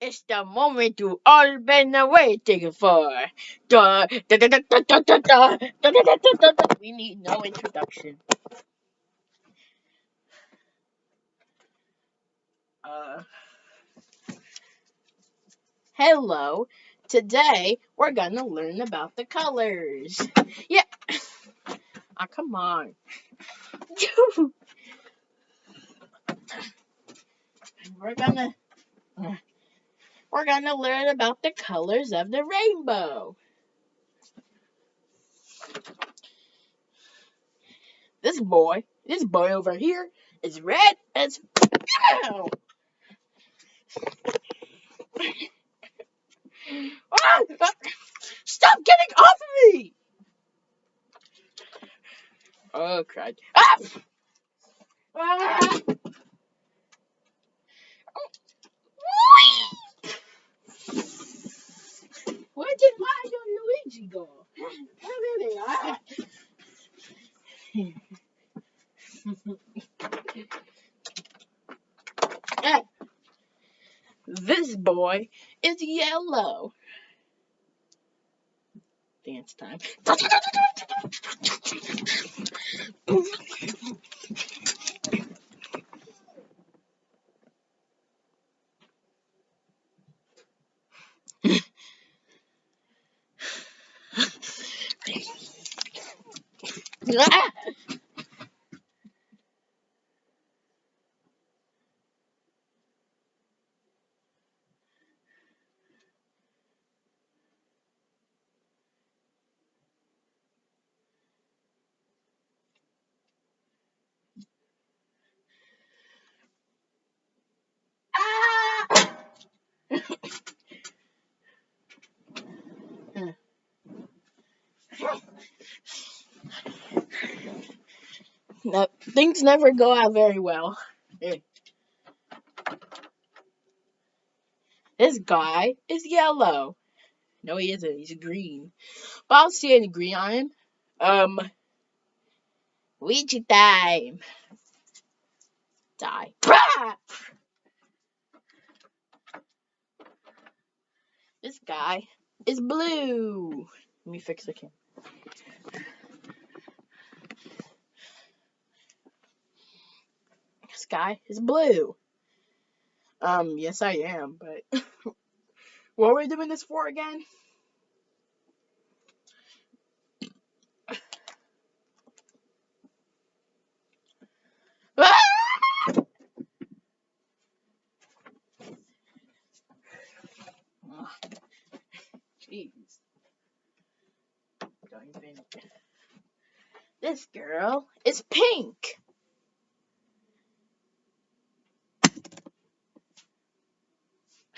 It's the moment you all been waiting for. We need no introduction. Uh, hello. Today we're gonna learn about the colors. Yeah. Ah, come on. we're gonna we're gonna learn about the colors of the rainbow. This boy, this boy over here is red as! Ah! Stop getting off of me! Oh, crud. Ah! Ah! Why your Luigi go? Where this boy is yellow. Dance time. Giữa. No, things never go out very well. This guy is yellow. No, he isn't. He's green. But I don't see any green on him. Um, Ouija time. Die. Bah! This guy is blue. Let me fix the camera. Guy is blue. Um, yes, I am, but what are we doing this for again? Jeez. This girl is pink.